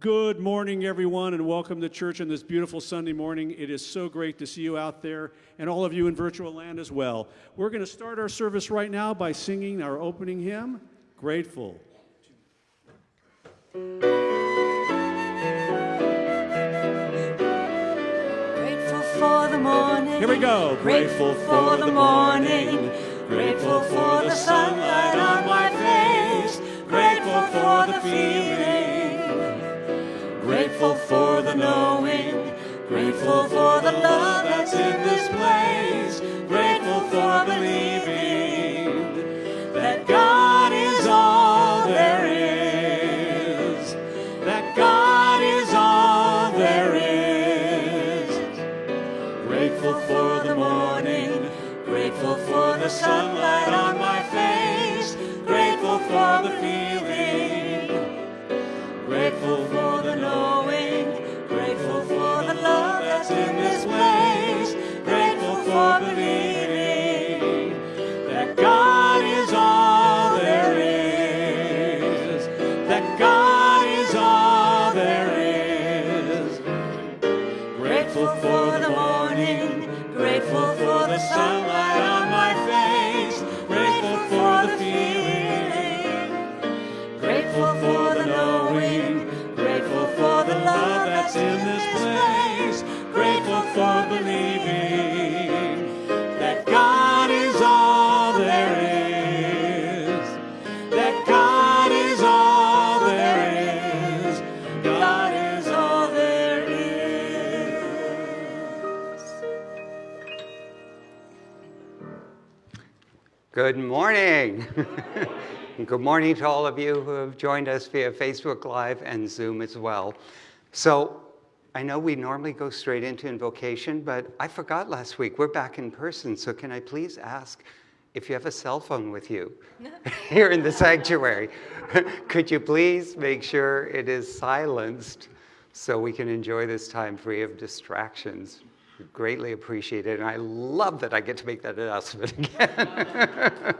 Good morning, everyone, and welcome to church on this beautiful Sunday morning. It is so great to see you out there and all of you in virtual land as well. We're going to start our service right now by singing our opening hymn, Grateful. Grateful for the morning. Here we go. Grateful for the morning. Grateful for the sunlight on my face. Grateful for the feeling. Grateful for the knowing. Grateful for the love that's in this place. Grateful for believing that God is all there is. That God is all there is. Grateful for the morning, grateful for the sunlight on my face, in this place, morning. Good morning to all of you who have joined us via Facebook Live and Zoom as well. So I know we normally go straight into invocation, but I forgot last week. We're back in person, so can I please ask if you have a cell phone with you here in the sanctuary? Could you please make sure it is silenced so we can enjoy this time free of distractions? Greatly appreciate it, and I love that I get to make that announcement again.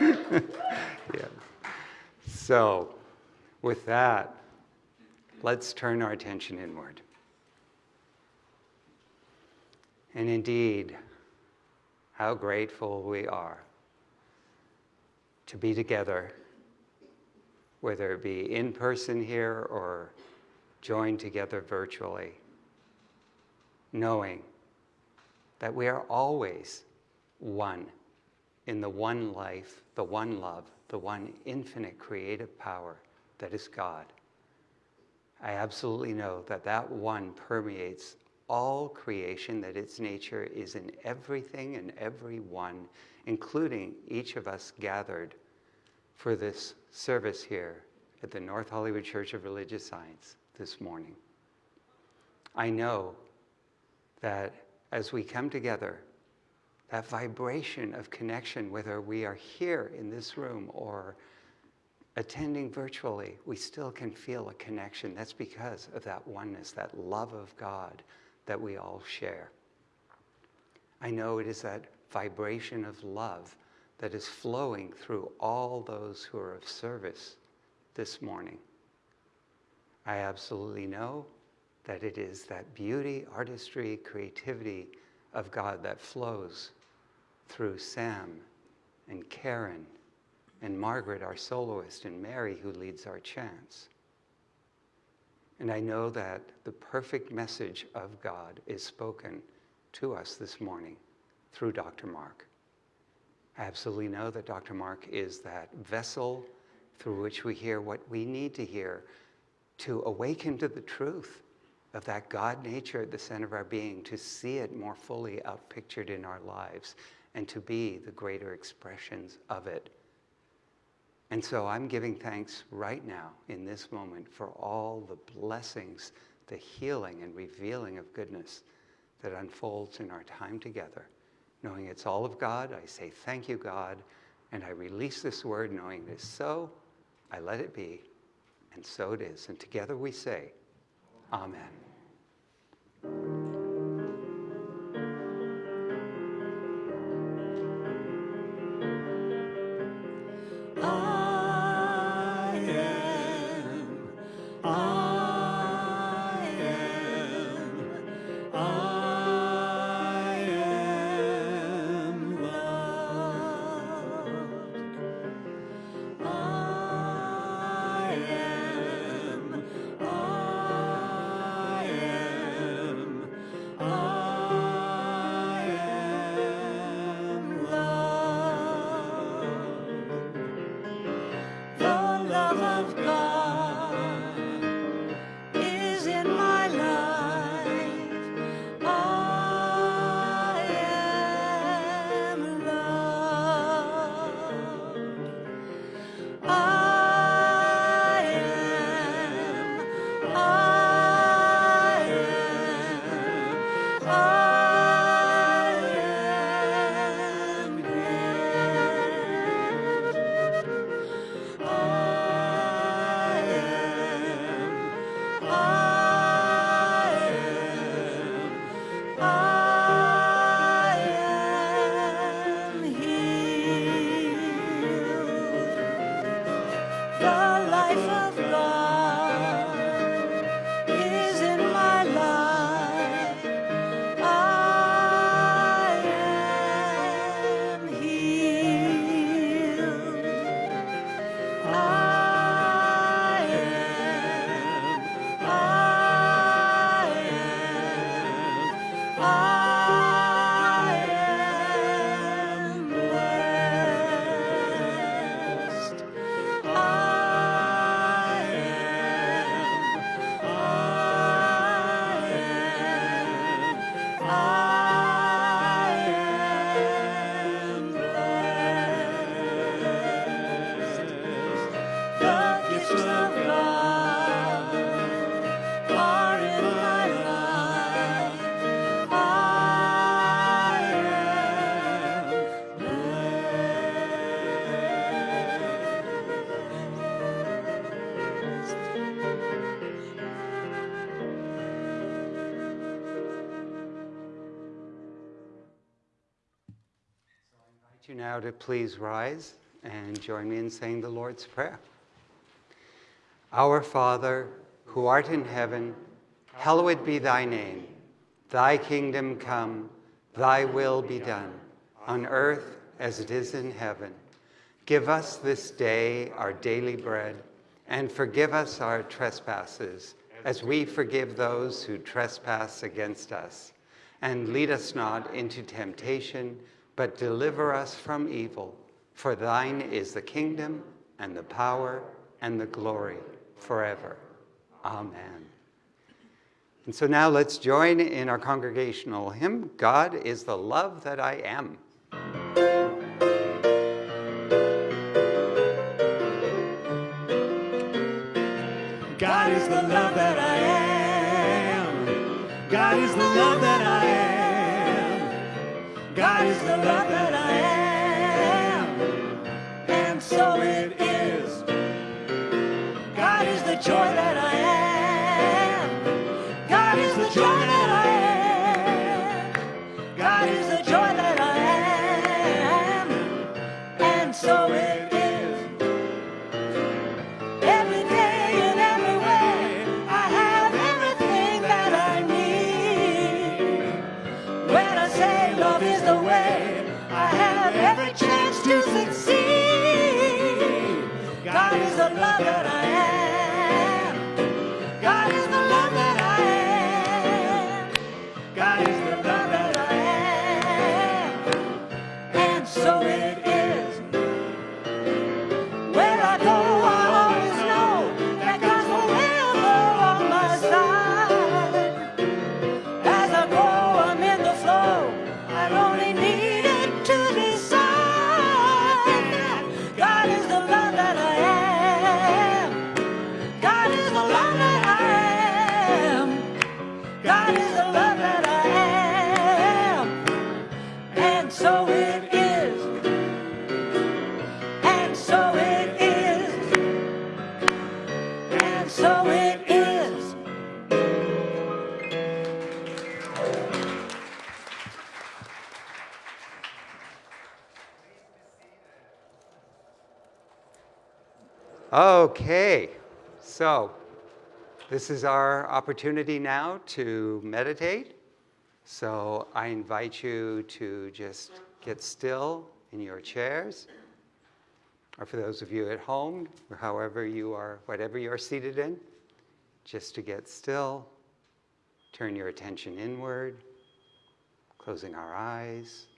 yeah. So, with that, let's turn our attention inward. And indeed, how grateful we are to be together, whether it be in person here or joined together virtually, knowing that we are always one in the one life, the one love, the one infinite creative power that is God. I absolutely know that that one permeates all creation, that its nature is in everything and everyone, including each of us gathered for this service here at the North Hollywood Church of Religious Science this morning. I know that as we come together, that vibration of connection, whether we are here in this room or attending virtually, we still can feel a connection. That's because of that oneness, that love of God that we all share. I know it is that vibration of love that is flowing through all those who are of service this morning. I absolutely know that it is that beauty, artistry, creativity of God that flows through Sam and Karen and Margaret, our soloist, and Mary, who leads our chants. And I know that the perfect message of God is spoken to us this morning through Dr. Mark. I absolutely know that Dr. Mark is that vessel through which we hear what we need to hear to awaken to the truth of that God nature at the center of our being, to see it more fully outpictured in our lives, and to be the greater expressions of it. And so I'm giving thanks right now in this moment for all the blessings, the healing and revealing of goodness that unfolds in our time together. Knowing it's all of God, I say thank you, God, and I release this word knowing it is so, I let it be, and so it is. And together we say, Amen. Now to please rise and join me in saying the Lord's Prayer. Our Father, who art in heaven, hallowed be thy name. Thy kingdom come, thy will be done, on earth as it is in heaven. Give us this day our daily bread, and forgive us our trespasses, as we forgive those who trespass against us. And lead us not into temptation, but deliver us from evil. For thine is the kingdom, and the power, and the glory forever. Amen. And so now let's join in our congregational hymn God is the love that I am. God is the love that I am. God is the love that I am. God is the love that I am. And so it is. God is the joy that I am. God is Okay, so this is our opportunity now to meditate. So I invite you to just get still in your chairs, or for those of you at home, or however you are, whatever you're seated in, just to get still, turn your attention inward, closing our eyes.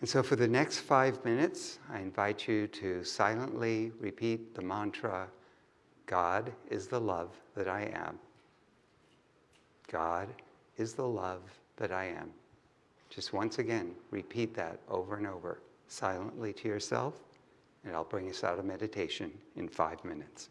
And so, for the next five minutes, I invite you to silently repeat the mantra God is the love that I am. God is the love that I am. Just once again, repeat that over and over silently to yourself, and I'll bring us out of meditation in five minutes.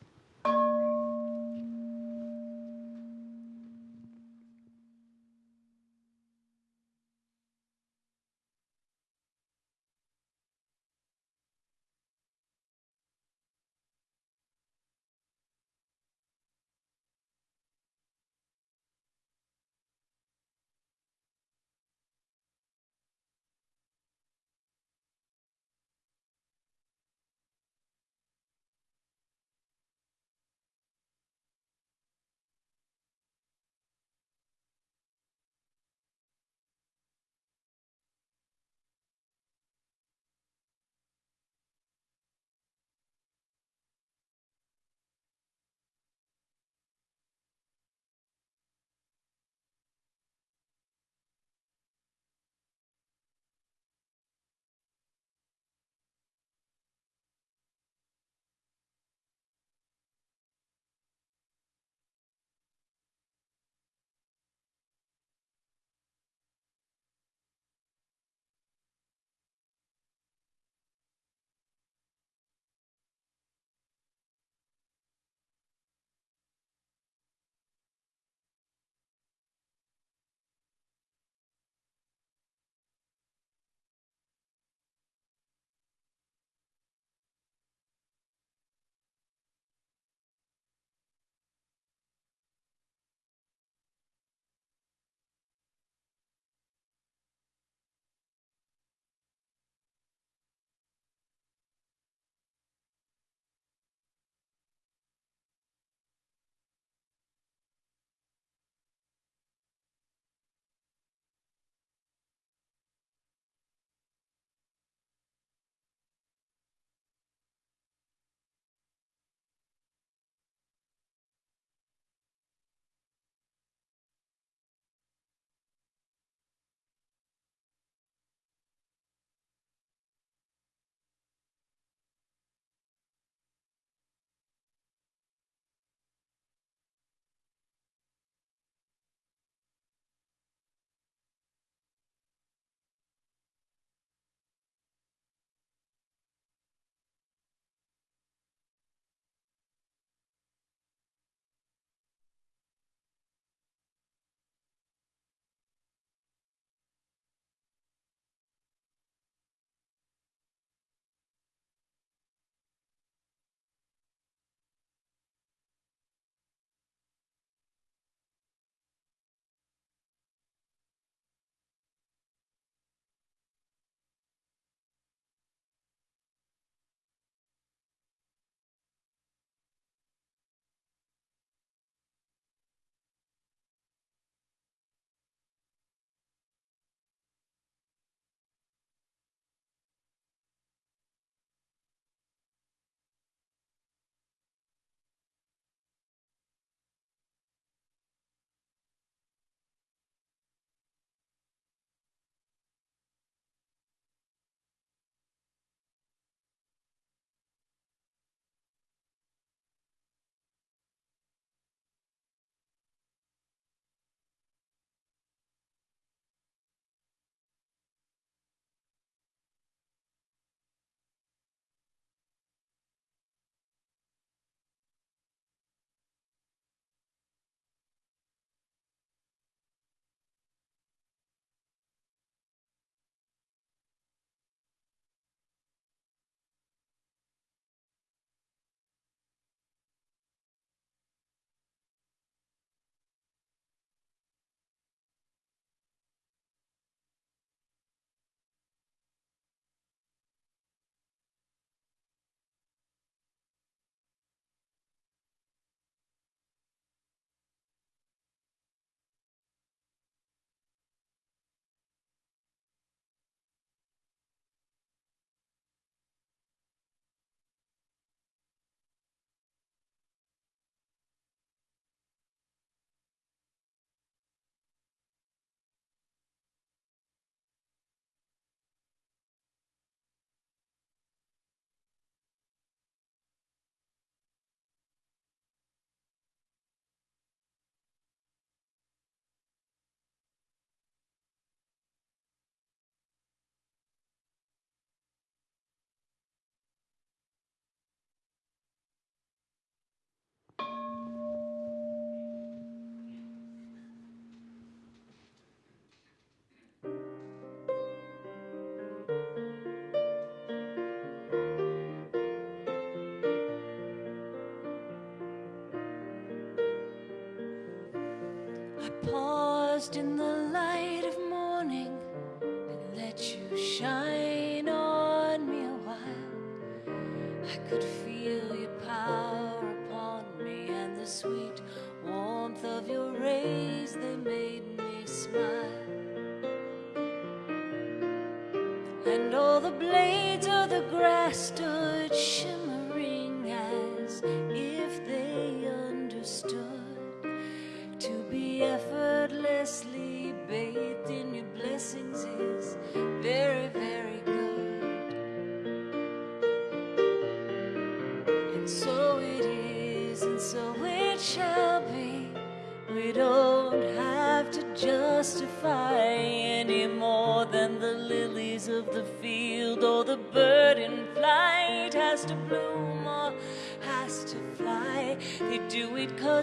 Just in the light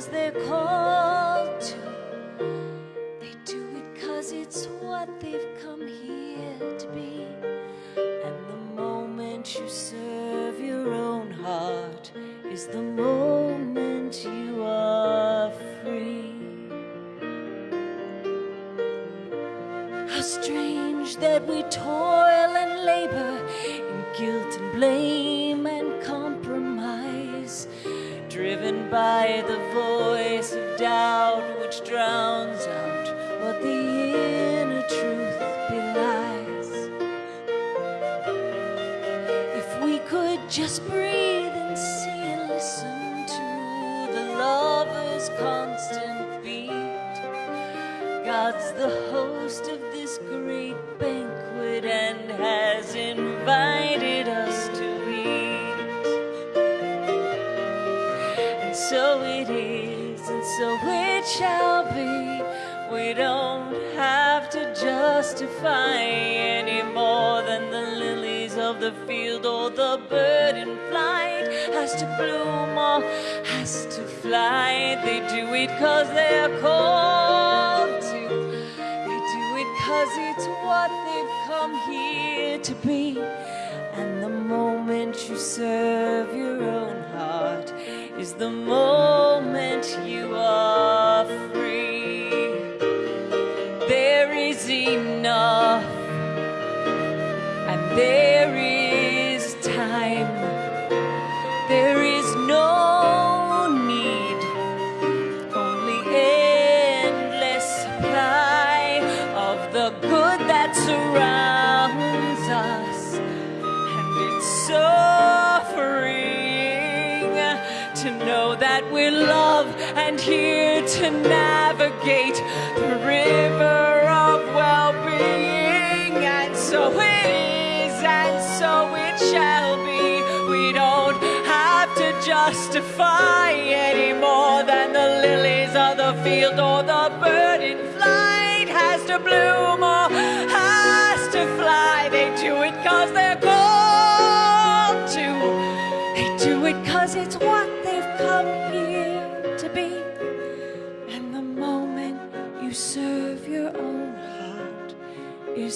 cause they're called to. They do it cause it's what they've come here to be. And the moment you serve your own heart is the moment you are free. How strange that we toil God's the host of this great banquet and has invited us to eat. And so it is, and so it shall be. We don't have to justify any more than the lilies of the field or the bird in flight has to bloom or has to fly. They do it cause they're called cause it's what they've come here to be. And the moment you serve your own heart is the moment you are free. There is enough, and there is here to navigate the river of well being. And so it is, and so it shall be. We don't have to justify any more than the lilies of the field or the bird in flight has to bloom or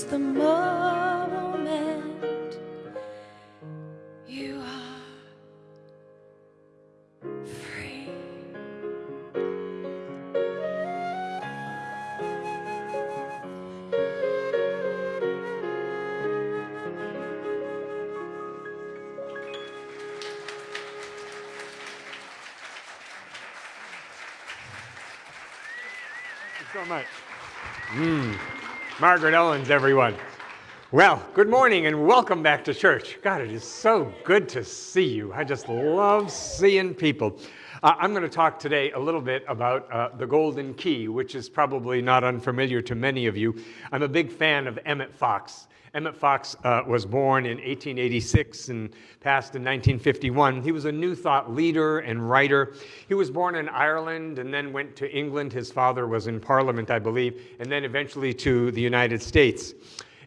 is the moment you are free. Thank you so much. Mm. Margaret Owens, everyone. Well, good morning and welcome back to church. God, it is so good to see you. I just love seeing people. Uh, I'm going to talk today a little bit about uh, the Golden Key, which is probably not unfamiliar to many of you. I'm a big fan of Emmett Fox. Emmett Fox uh, was born in 1886 and passed in 1951. He was a New Thought leader and writer. He was born in Ireland and then went to England. His father was in Parliament, I believe, and then eventually to the United States.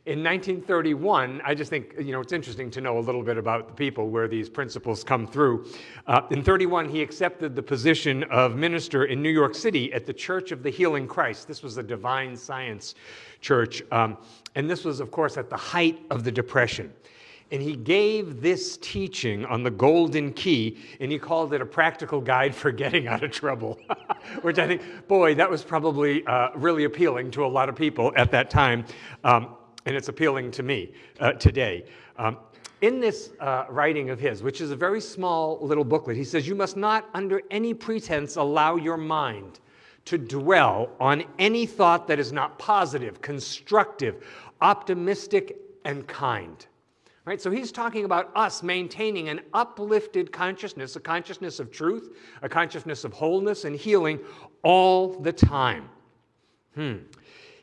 In 1931, I just think, you know, it's interesting to know a little bit about the people where these principles come through. Uh, in 31, he accepted the position of minister in New York City at the Church of the Healing Christ. This was a divine science church. Um, and this was, of course, at the height of the Depression. And he gave this teaching on the golden key, and he called it a practical guide for getting out of trouble, which I think, boy, that was probably uh, really appealing to a lot of people at that time. Um, and it's appealing to me uh, today. Um, in this uh, writing of his, which is a very small little booklet, he says, You must not, under any pretense, allow your mind to dwell on any thought that is not positive, constructive, optimistic, and kind. Right? So he's talking about us maintaining an uplifted consciousness, a consciousness of truth, a consciousness of wholeness and healing all the time. Hmm.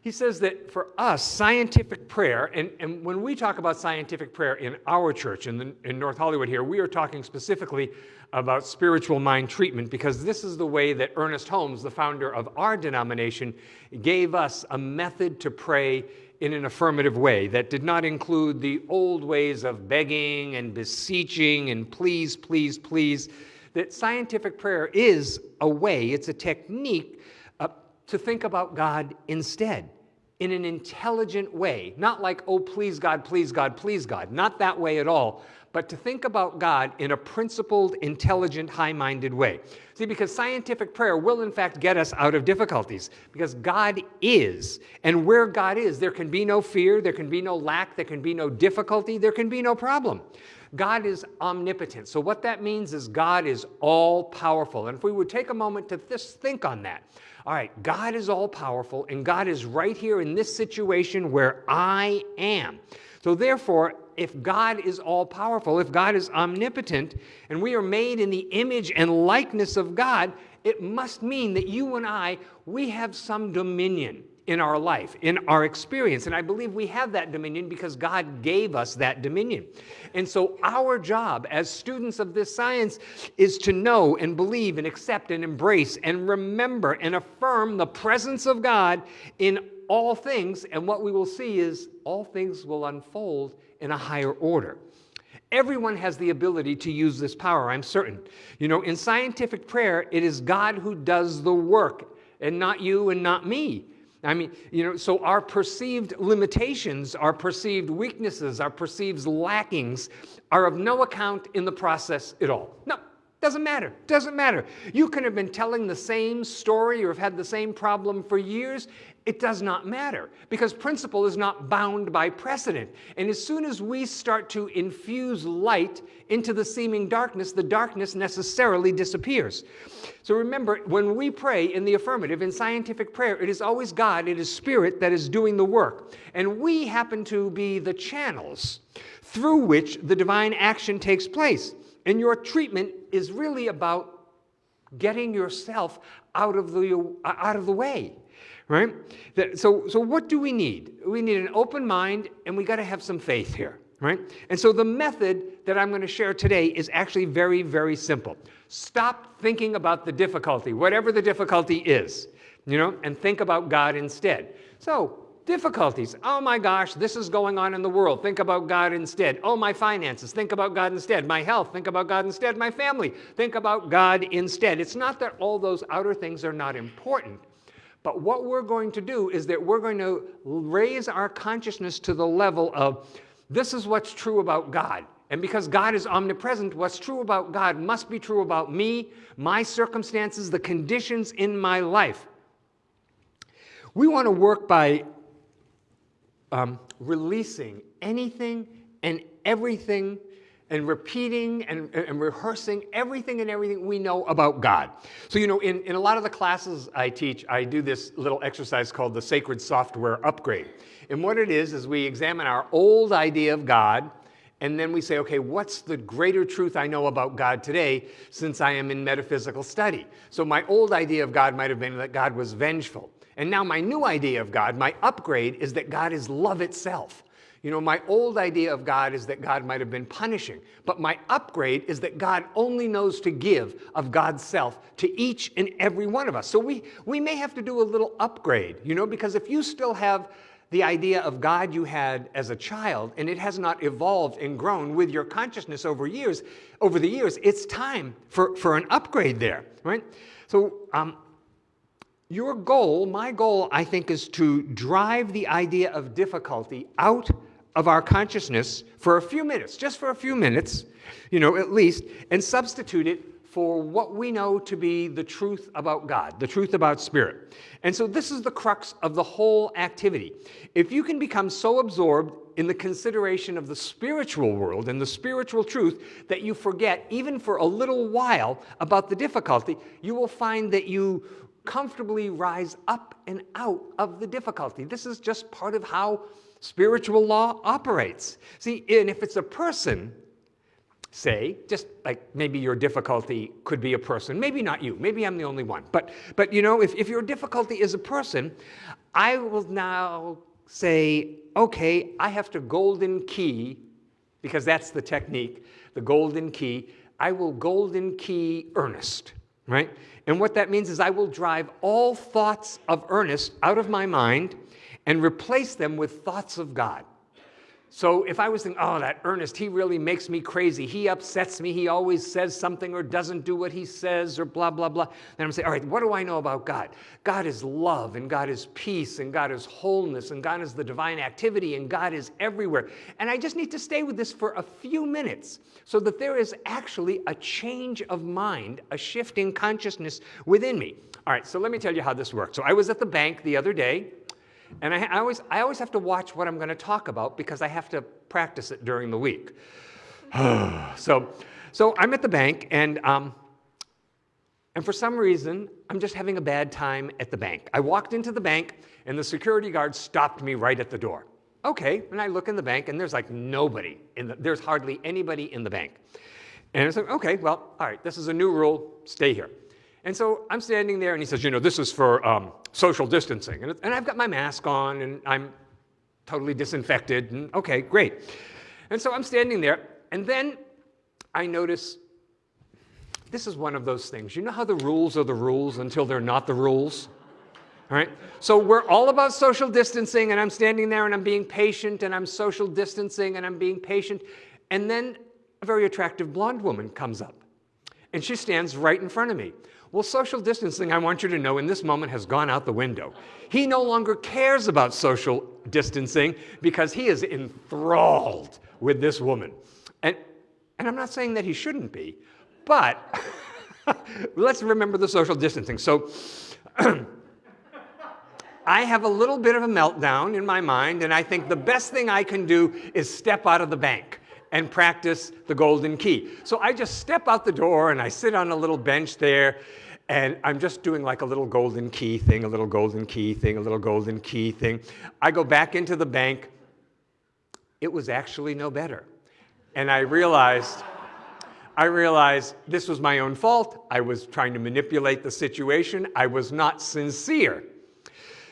He says that for us, scientific prayer, and, and when we talk about scientific prayer in our church in, the, in North Hollywood here, we are talking specifically about spiritual mind treatment because this is the way that Ernest Holmes, the founder of our denomination, gave us a method to pray in an affirmative way that did not include the old ways of begging and beseeching and please, please, please. That scientific prayer is a way, it's a technique uh, to think about God instead in an intelligent way, not like, oh, please God, please God, please God, not that way at all, but to think about God in a principled, intelligent, high minded way. See, because scientific prayer will, in fact, get us out of difficulties, because God is. And where God is, there can be no fear, there can be no lack, there can be no difficulty, there can be no problem. God is omnipotent. So, what that means is God is all powerful. And if we would take a moment to just think on that. All right, God is all powerful, and God is right here in this situation where I am. So, therefore, if God is all powerful, if God is omnipotent, and we are made in the image and likeness of God, it must mean that you and I, we have some dominion in our life, in our experience. And I believe we have that dominion because God gave us that dominion. And so our job as students of this science is to know and believe and accept and embrace and remember and affirm the presence of God in all things. And what we will see is all things will unfold in a higher order. Everyone has the ability to use this power, I'm certain. You know, in scientific prayer, it is God who does the work, and not you and not me. I mean, you know, so our perceived limitations, our perceived weaknesses, our perceived lackings are of no account in the process at all. No, doesn't matter. Doesn't matter. You can have been telling the same story or have had the same problem for years, it does not matter because principle is not bound by precedent. And as soon as we start to infuse light into the seeming darkness, the darkness necessarily disappears. So remember, when we pray in the affirmative, in scientific prayer, it is always God, it is Spirit that is doing the work. And we happen to be the channels through which the divine action takes place. And your treatment is really about getting yourself out of the, out of the way right? So, so what do we need? We need an open mind, and we got to have some faith here, right? And so the method that I'm going to share today is actually very, very simple. Stop thinking about the difficulty, whatever the difficulty is, you know, and think about God instead. So, difficulties. Oh my gosh, this is going on in the world. Think about God instead. Oh, my finances. Think about God instead. My health. Think about God instead. My family. Think about God instead. It's not that all those outer things are not important. But what we're going to do is that we're going to raise our consciousness to the level of this is what's true about God. And because God is omnipresent, what's true about God must be true about me, my circumstances, the conditions in my life. We want to work by um, releasing anything and everything and repeating and, and, rehearsing everything and everything we know about God. So, you know, in, in a lot of the classes I teach, I do this little exercise called the Sacred Software Upgrade. And what it is, is we examine our old idea of God, and then we say, okay, what's the greater truth I know about God today since I am in metaphysical study? So, my old idea of God might have been that God was vengeful. And now, my new idea of God, my upgrade, is that God is love itself. You know, my old idea of God is that God might have been punishing, but my upgrade is that God only knows to give of God's self to each and every one of us. So we, we may have to do a little upgrade, you know, because if you still have the idea of God you had as a child and it has not evolved and grown with your consciousness over years, over the years, it's time for, for an upgrade there, right? So um, your goal, my goal, I think, is to drive the idea of difficulty out of our consciousness for a few minutes, just for a few minutes, you know, at least, and substitute it for what we know to be the truth about God, the truth about spirit. And so this is the crux of the whole activity. If you can become so absorbed in the consideration of the spiritual world and the spiritual truth that you forget, even for a little while, about the difficulty, you will find that you comfortably rise up and out of the difficulty. This is just part of how spiritual law operates. See, and if it's a person, say, just like maybe your difficulty could be a person, maybe not you, maybe I'm the only one, but, but you know, if, if your difficulty is a person, I will now say, okay, I have to golden key, because that's the technique, the golden key, I will golden key Ernest, right? And what that means is I will drive all thoughts of Ernest out of my mind and replace them with thoughts of God. So if I was thinking, oh, that Ernest, he really makes me crazy. He upsets me. He always says something or doesn't do what he says or blah, blah, blah. Then I'm saying, all right, what do I know about God? God is love and God is peace and God is wholeness and God is the divine activity and God is everywhere. And I just need to stay with this for a few minutes so that there is actually a change of mind, a shift in consciousness within me. All right, so let me tell you how this works. So I was at the bank the other day and I, I, always, I always have to watch what I'm going to talk about because I have to practice it during the week. so, so I'm at the bank, and, um, and for some reason, I'm just having a bad time at the bank. I walked into the bank, and the security guard stopped me right at the door. Okay, and I look in the bank, and there's like nobody. In the, there's hardly anybody in the bank. And I said, okay, well, all right, this is a new rule, stay here. And so I'm standing there, and he says, you know, this is for um, social distancing. And, and I've got my mask on, and I'm totally disinfected, and okay, great. And so I'm standing there, and then I notice this is one of those things. You know how the rules are the rules until they're not the rules? All right? So we're all about social distancing, and I'm standing there and I'm being patient, and I'm social distancing, and I'm being patient. And then a very attractive blonde woman comes up, and she stands right in front of me. Well, social distancing, I want you to know, in this moment has gone out the window. He no longer cares about social distancing because he is enthralled with this woman. And, and I'm not saying that he shouldn't be, but let's remember the social distancing. So I have a little bit of a meltdown in my mind, and I think the best thing I can do is step out of the bank and practice the golden key. So I just step out the door and I sit on a little bench there and I'm just doing like a little golden key thing, a little golden key thing, a little golden key thing. I go back into the bank. It was actually no better. And I realized, I realized this was my own fault. I was trying to manipulate the situation. I was not sincere.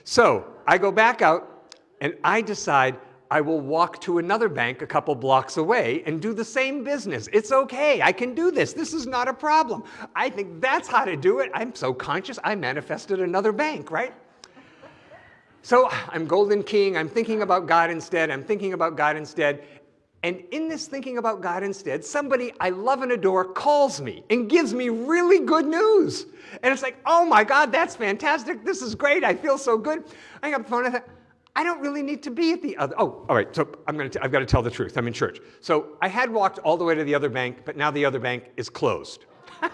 So I go back out and I decide I will walk to another bank a couple blocks away and do the same business. It's okay. I can do this. This is not a problem. I think that's how to do it. I'm so conscious, I manifested another bank, right? So I'm golden keying. I'm thinking about God instead. I'm thinking about God instead. And in this thinking about God instead, somebody I love and adore calls me and gives me really good news. And it's like, oh my God, that's fantastic. This is great. I feel so good. I up the phone. I thought, I don't really need to be at the other. Oh, all right. So I'm going to. I've got to tell the truth. I'm in church. So I had walked all the way to the other bank, but now the other bank is closed.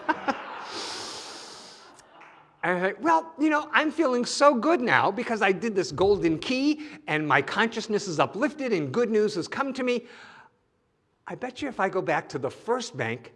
And I thought, well, you know, I'm feeling so good now because I did this golden key and my consciousness is uplifted and good news has come to me. I bet you if I go back to the first bank,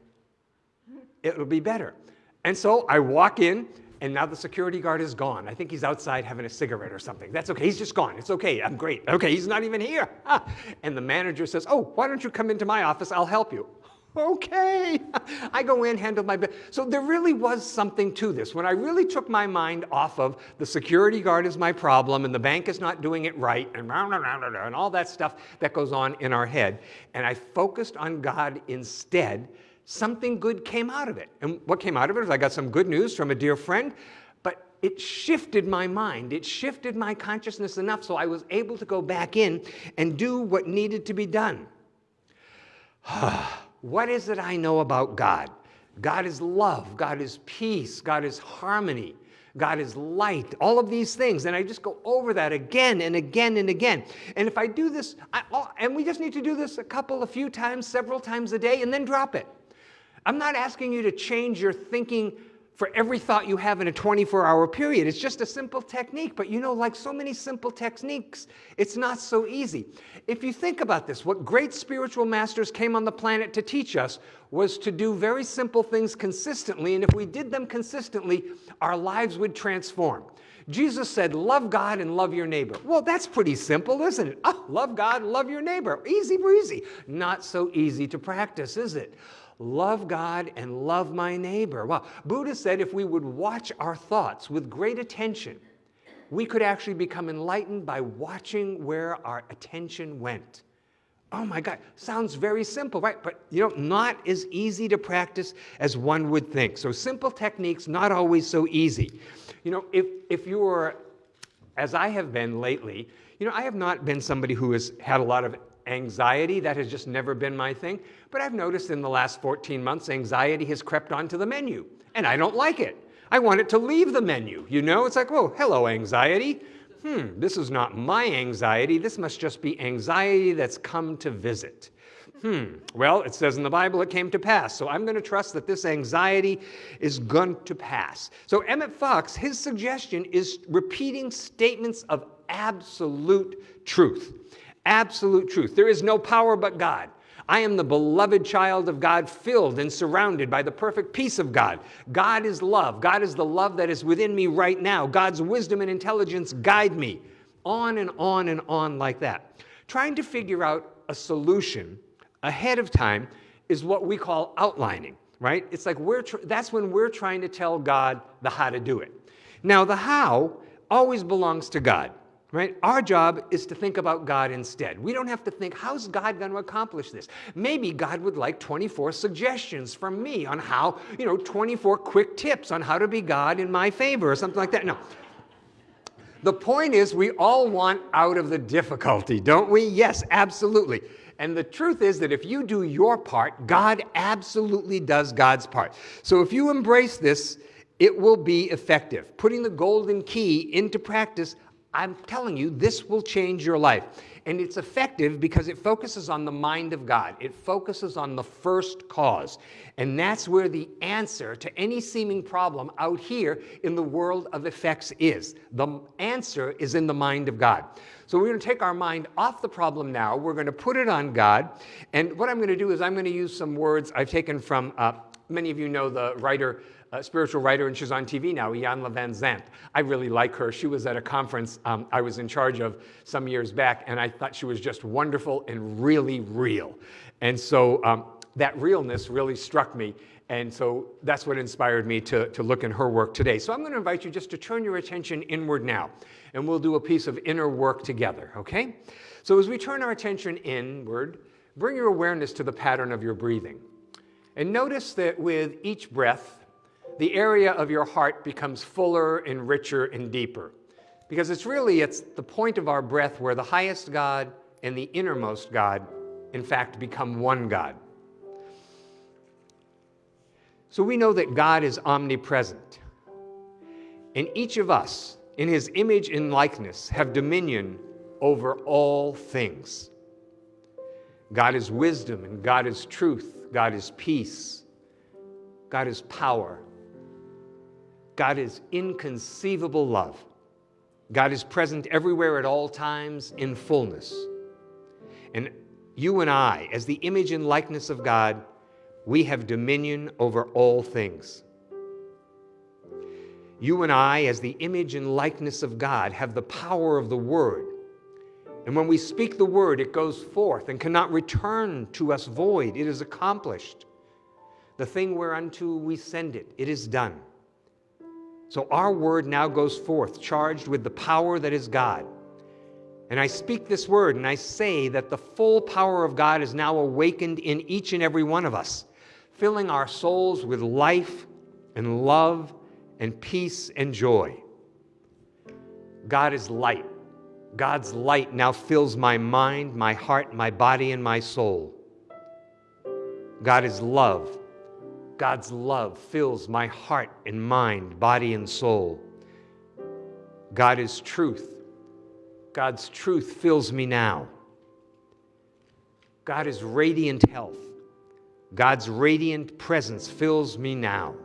it'll be better. And so I walk in and now the security guard is gone. I think he's outside having a cigarette or something. That's okay. He's just gone. It's okay. I'm great. Okay, he's not even here. Ah. And the manager says, Oh, why don't you come into my office? I'll help you. Okay. I go in, handle my business. So there really was something to this. When I really took my mind off of the security guard is my problem and the bank is not doing it right and, and all that stuff that goes on in our head, and I focused on God instead something good came out of it. And what came out of it is I got some good news from a dear friend, but it shifted my mind. It shifted my consciousness enough so I was able to go back in and do what needed to be done. what is it I know about God? God is love. God is peace. God is harmony. God is light, all of these things. And I just go over that again and again and again. And if I do this, I, oh, and we just need to do this a couple, a few times, several times a day, and then drop it. I'm not asking you to change your thinking for every thought you have in a 24 hour period. It's just a simple technique. But you know, like so many simple techniques, it's not so easy. If you think about this, what great spiritual masters came on the planet to teach us was to do very simple things consistently. And if we did them consistently, our lives would transform. Jesus said, Love God and love your neighbor. Well, that's pretty simple, isn't it? Oh, love God love your neighbor. Easy breezy. Not so easy to practice, is it? Love God and love my neighbor. Well, Buddha said if we would watch our thoughts with great attention, we could actually become enlightened by watching where our attention went. Oh my God, sounds very simple, right? But you know, not as easy to practice as one would think. So simple techniques, not always so easy. You know, if, if you are, as I have been lately, you know, I have not been somebody who has had a lot of anxiety. That has just never been my thing. But I've noticed in the last 14 months, anxiety has crept onto the menu, and I don't like it. I want it to leave the menu. You know, it's like, oh, hello, anxiety. Hmm, this is not my anxiety. This must just be anxiety that's come to visit. Hmm, well, it says in the Bible it came to pass. So I'm going to trust that this anxiety is going to pass. So Emmett Fox, his suggestion is repeating statements of absolute truth absolute truth. There is no power but God. I am the beloved child of God, filled and surrounded by the perfect peace of God. God is love. God is the love that is within me right now. God's wisdom and intelligence guide me. On and on and on like that. Trying to figure out a solution ahead of time is what we call outlining, right? It's like we're that's when we're trying to tell God the how to do it. Now, the how always belongs to God right? Our job is to think about God instead. We don't have to think, how's God going to accomplish this? Maybe God would like 24 suggestions from me on how, you know, 24 quick tips on how to be God in my favor or something like that. No. The point is, we all want out of the difficulty, don't we? Yes, absolutely. And the truth is that if you do your part, God absolutely does God's part. So if you embrace this, it will be effective. Putting the golden key into practice I'm telling you, this will change your life. And it's effective because it focuses on the mind of God. It focuses on the first cause. And that's where the answer to any seeming problem out here in the world of effects is. The answer is in the mind of God. So we're going to take our mind off the problem now. We're going to put it on God. And what I'm going to do is I'm going to use some words I've taken from, uh, many of you know the writer a spiritual writer, and she's on TV now, Iyanla Vanzant. I really like her. She was at a conference um, I was in charge of some years back, and I thought she was just wonderful and really real. And so um, that realness really struck me. And so that's what inspired me to, to look in her work today. So I'm going to invite you just to turn your attention inward now, and we'll do a piece of inner work together, okay? So as we turn our attention inward, bring your awareness to the pattern of your breathing. And notice that with each breath, the area of your heart becomes fuller and richer and deeper. Because it's really, it's the point of our breath where the highest God and the innermost God, in fact, become one God. So we know that God is omnipresent. And each of us, in his image and likeness, have dominion over all things. God is wisdom, and God is truth, God is peace, God is power, God is inconceivable love. God is present everywhere at all times in fullness. And you and I, as the image and likeness of God, we have dominion over all things. You and I, as the image and likeness of God, have the power of the Word. And when we speak the Word, it goes forth and cannot return to us void. It is accomplished. The thing whereunto we send it, it is done. So our word now goes forth, charged with the power that is God. And I speak this word and I say that the full power of God is now awakened in each and every one of us, filling our souls with life and love and peace and joy. God is light. God's light now fills my mind, my heart, my body, and my soul. God is love. God's love fills my heart and mind, body and soul. God is truth. God's truth fills me now. God is radiant health. God's radiant presence fills me now.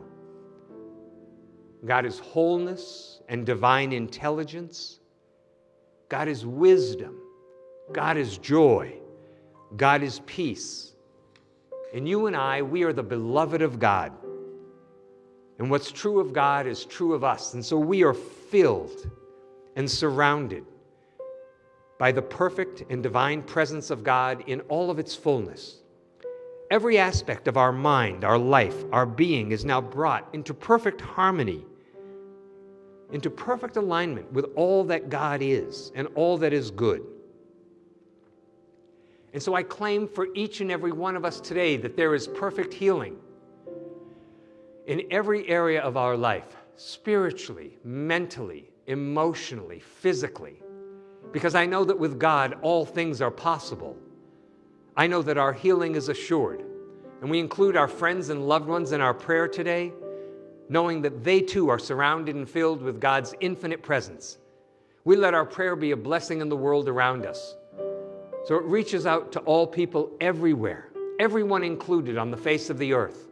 God is wholeness and divine intelligence. God is wisdom. God is joy. God is peace. And you and I, we are the beloved of God. And what's true of God is true of us. And so we are filled and surrounded by the perfect and divine presence of God in all of its fullness. Every aspect of our mind, our life, our being is now brought into perfect harmony, into perfect alignment with all that God is and all that is good. And so I claim for each and every one of us today that there is perfect healing in every area of our life spiritually, mentally, emotionally, physically. Because I know that with God, all things are possible. I know that our healing is assured. And we include our friends and loved ones in our prayer today, knowing that they too are surrounded and filled with God's infinite presence. We let our prayer be a blessing in the world around us. So it reaches out to all people everywhere, everyone included on the face of the earth.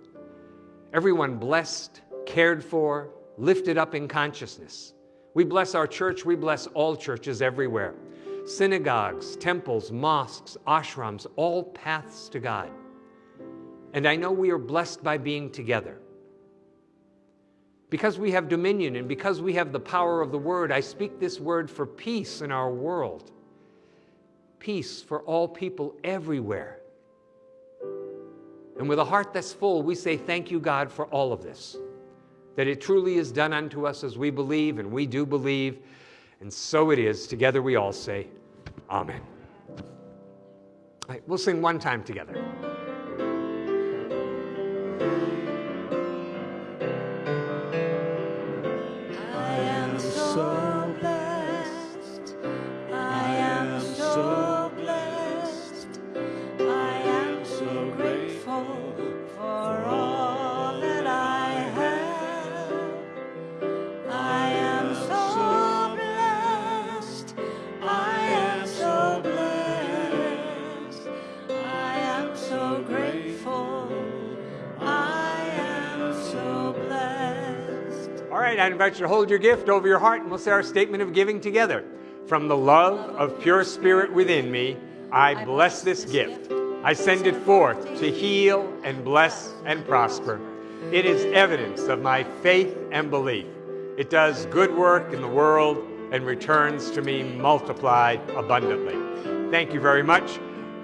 Everyone blessed, cared for, lifted up in consciousness. We bless our church, we bless all churches everywhere. Synagogues, temples, mosques, ashrams, all paths to God. And I know we are blessed by being together. Because we have dominion and because we have the power of the word, I speak this word for peace in our world peace for all people everywhere. And with a heart that's full, we say, Thank you, God, for all of this. That it truly is done unto us as we believe, and we do believe. And so it is. Together we all say, Amen. All right, we'll sing one time together. I invite you to hold your gift over your heart and we'll say our statement of giving together. From the love of pure spirit within me, I bless this gift. I send it forth to heal and bless and prosper. It is evidence of my faith and belief. It does good work in the world and returns to me multiplied abundantly. Thank you very much.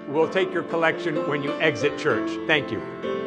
We'll take your collection when you exit church. Thank you.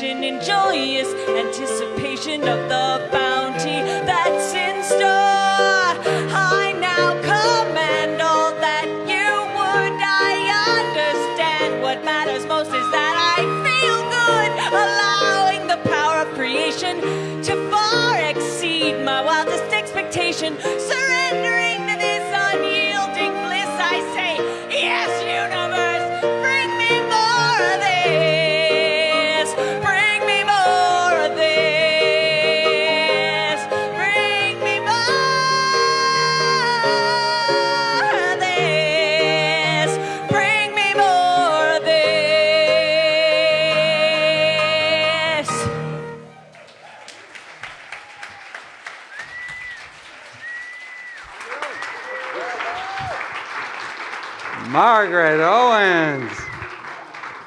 Relation in joyous anticipation of the bounty that's Margaret Owens.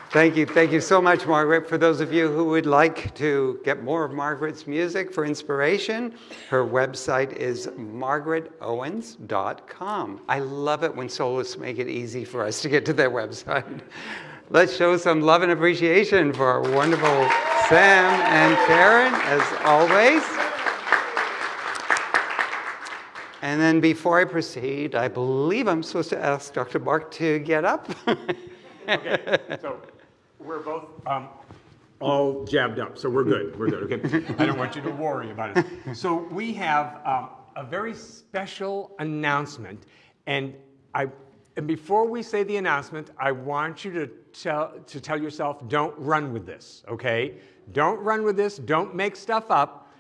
Thank you. Thank you so much, Margaret. For those of you who would like to get more of Margaret's music for inspiration, her website is margaretowens.com. I love it when soloists make it easy for us to get to their website. Let's show some love and appreciation for our wonderful Sam and Karen, as always. And then before I proceed, I believe I'm supposed to ask Dr. Mark to get up. Okay, so we're both um, all jabbed up, so we're good. We're good. Okay. I don't want you to worry about it. So we have um, a very special announcement, and I. And before we say the announcement, I want you to tell to tell yourself, don't run with this. Okay? Don't run with this. Don't make stuff up.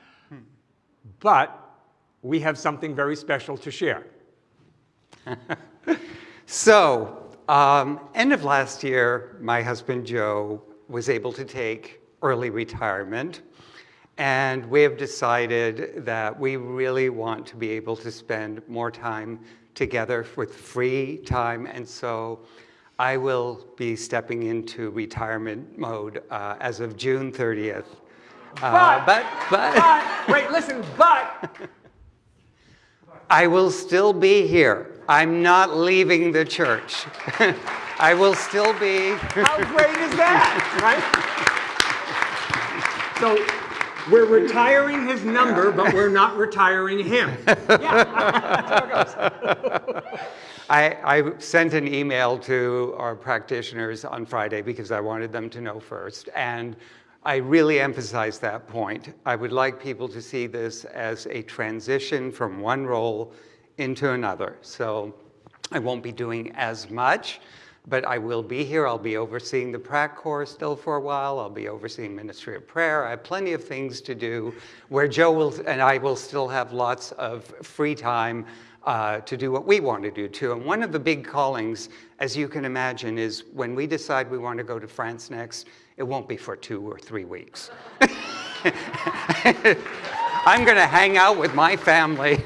But we have something very special to share. So, um, end of last year, my husband Joe was able to take early retirement. And we have decided that we really want to be able to spend more time together with free time. And so I will be stepping into retirement mode uh, as of June 30th. Uh, but, but But wait, listen. But I will still be here. I'm not leaving the church. I will still be. How great is that, right? So we're retiring his number, but we're not retiring him. I, I sent an email to our practitioners on Friday because I wanted them to know first. And I really emphasize that point. I would like people to see this as a transition from one role into another. So I won't be doing as much, but I will be here. I'll be overseeing the prac corps still for a while. I'll be overseeing ministry of prayer. I have plenty of things to do where Joe will and I will still have lots of free time uh, to do what we want to do too. And one of the big callings, as you can imagine, is when we decide we want to go to France next, it won't be for two or three weeks. I'm going to hang out with my family.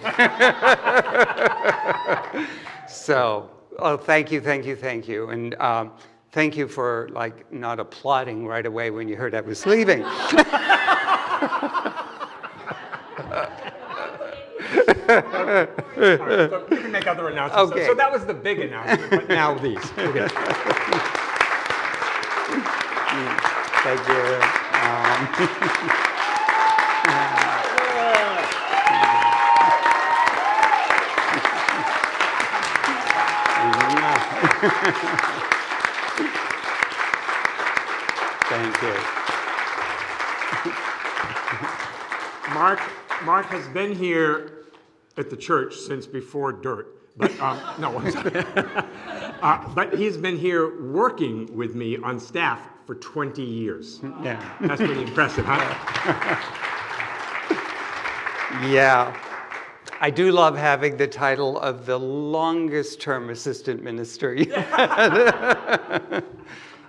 so, oh, thank you, thank you, thank you. And um, thank you for like not applauding right away when you heard I was leaving. Right, so you can make other announcements. So- Okay. So, that was the big announcement, but now these. Okay. Thank you. Um, Thank you. Mark, Mark has been here at the church since before dirt. But um, no. Uh, but he's been here working with me on staff for 20 years. Yeah. That's pretty impressive, huh? Yeah. I do love having the title of the longest term assistant minister.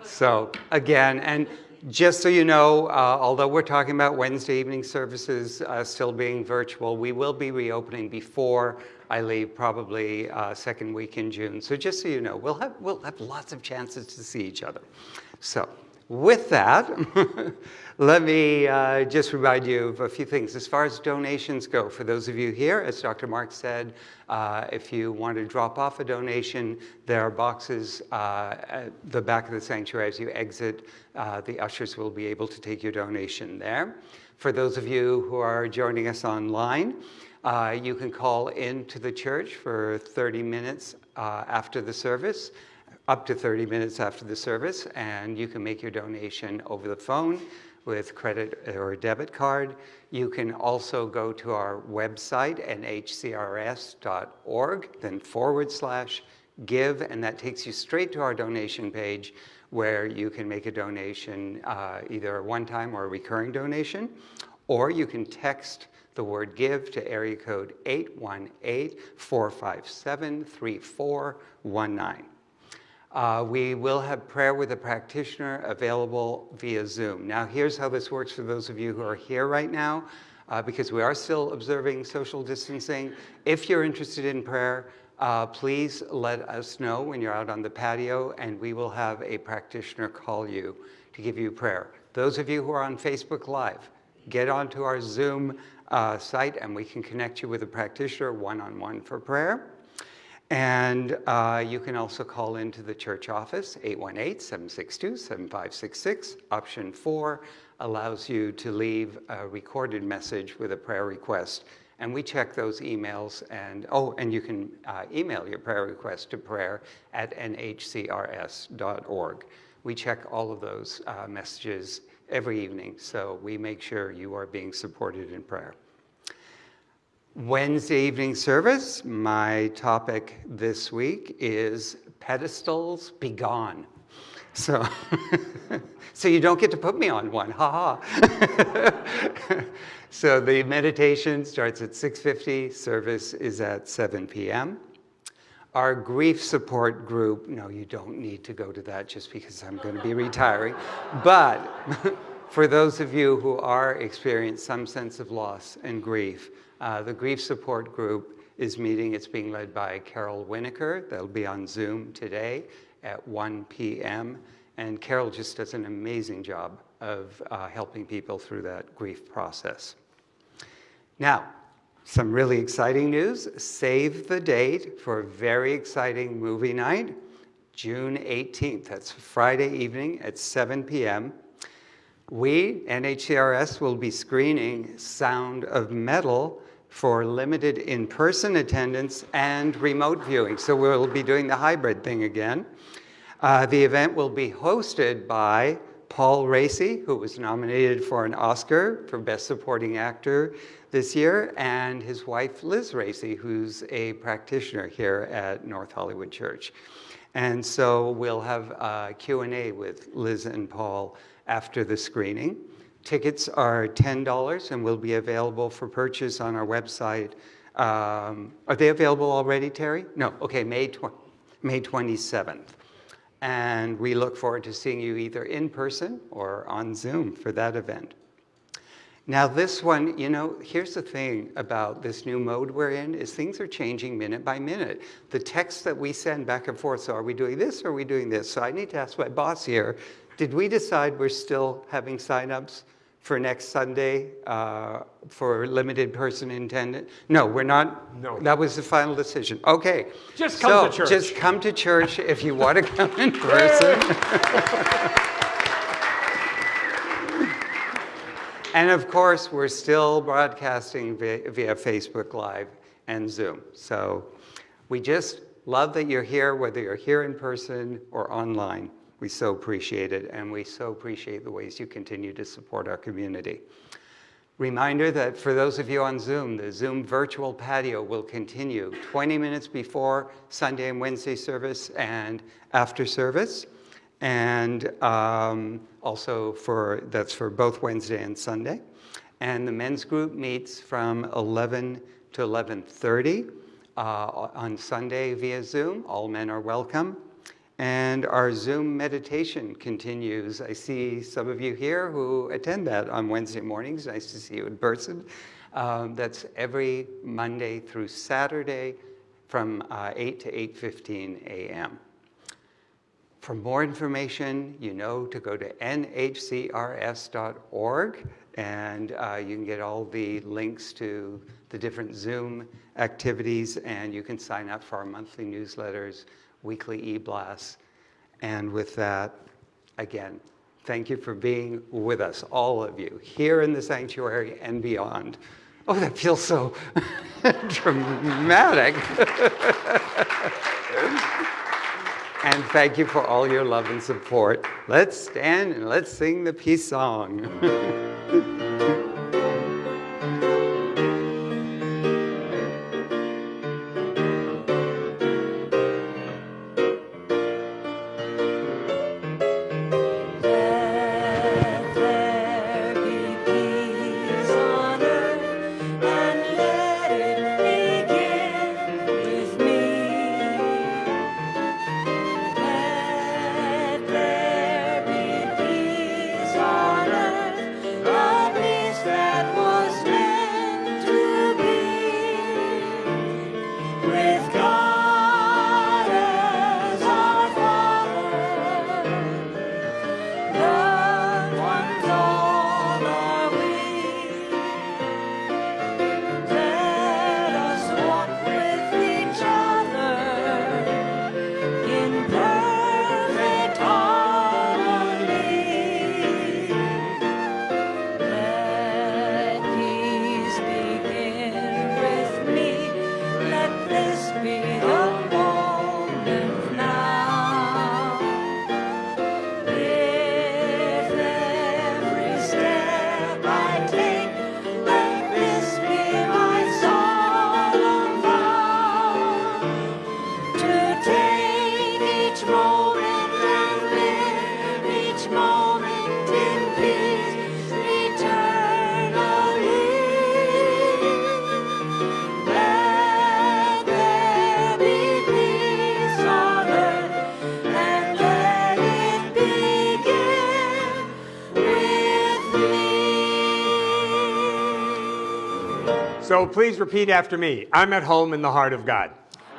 so, again, and Just so you know, uh, although we're talking about Wednesday evening services uh, still being virtual, we will be reopening before I leave, probably uh, second week in June. So just so you know, we'll have, we'll have lots of chances to see each other. So with that, let me uh, just remind you of a few things. As far as donations go, for those of you here, as Dr. Mark said, uh, if you want to drop off a donation, there are boxes uh, at the back of the sanctuary as you exit. Uh, the ushers will be able to take your donation there. For those of you who are joining us online, uh, you can call into the church for 30 minutes uh, after the service, up to 30 minutes after the service, and you can make your donation over the phone with credit or debit card. You can also go to our website, nhcrs.org, then forward slash give, and that takes you straight to our donation page where you can make a donation, uh, either a one-time or a recurring donation, or you can text the word give to area code 818-457-3419. Uh, we will have prayer with a practitioner available via Zoom. Now, here's how this works for those of you who are here right now, uh, because we are still observing social distancing. If you're interested in prayer, uh, please let us know when you're out on the patio, and we will have a practitioner call you to give you prayer. Those of you who are on Facebook Live, get onto our Zoom uh, site, and we can connect you with a practitioner one-on-one -on -one for prayer. And uh, you can also call into the church office, 818-762-7566. Option four allows you to leave a recorded message with a prayer request. And we check those emails and, oh, and you can uh, email your prayer request to prayer at nhcrs.org. We check all of those uh, messages every evening, so we make sure you are being supported in prayer. Wednesday evening service, my topic this week is pedestals be gone. So, so you don't get to put me on one, haha. -ha. so the meditation starts at 6.50, service is at 7 p.m. Our grief support group, no, you don't need to go to that just because I'm going to be retiring. But for those of you who are experiencing some sense of loss and grief, uh, the grief support group is meeting. It's being led by Carol Winokur. They'll be on Zoom today at 1 p.m. And Carol just does an amazing job of uh, helping people through that grief process. Now, some really exciting news. Save the date for a very exciting movie night, June 18th. That's Friday evening at 7 p.m. We, NHCRS, will be screening Sound of Metal for limited in-person attendance and remote viewing. So we'll be doing the hybrid thing again. Uh, the event will be hosted by Paul Raci, who was nominated for an Oscar for Best Supporting Actor this year, and his wife Liz Raci, who's a practitioner here at North Hollywood Church. And so we'll have a Q&A with Liz and Paul after the screening. Tickets are $10 and will be available for purchase on our website. Um, are they available already, Terry? No, okay, May, May 27th. And we look forward to seeing you either in person or on Zoom for that event. Now this one, you know, here's the thing about this new mode we're in is things are changing minute by minute. The text that we send back and forth, so are we doing this or are we doing this? So I need to ask my boss here, did we decide we're still having signups for next Sunday uh, for limited person attendance? No, we're not. No. That was the final decision. Okay. Just come so to church. Just come to church if you want to come in person. and of course, we're still broadcasting via, via Facebook Live and Zoom. So we just love that you're here, whether you're here in person or online. We so appreciate it, and we so appreciate the ways you continue to support our community. Reminder that for those of you on Zoom, the Zoom virtual patio will continue 20 minutes before Sunday and Wednesday service and after service. And um, also for, that's for both Wednesday and Sunday. And the men's group meets from 11 to 11.30 uh, on Sunday via Zoom. All men are welcome. And our Zoom meditation continues. I see some of you here who attend that on Wednesday mornings. Nice to see you in person. Um, that's every Monday through Saturday from uh, 8 to 8.15 a.m. For more information, you know to go to nhcrs.org and uh, you can get all the links to the different Zoom activities and you can sign up for our monthly newsletters, weekly e-blasts. And with that, again, thank you for being with us, all of you, here in the sanctuary and beyond. Oh, that feels so dramatic. And thank you for all your love and support. Let's stand and let's sing the peace song. So please repeat after me. I'm at home in the heart of God.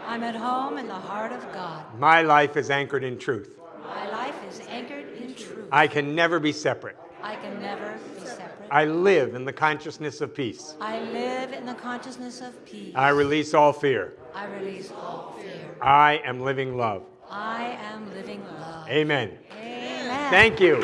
I'm at home in the heart of God. My life is anchored in truth. My life is anchored in truth. I can never be separate. I can never be separate. I live in the consciousness of peace. I live in the consciousness of peace. I release all fear. I release all fear. I am living love. I am living love. Amen. Amen. Thank you.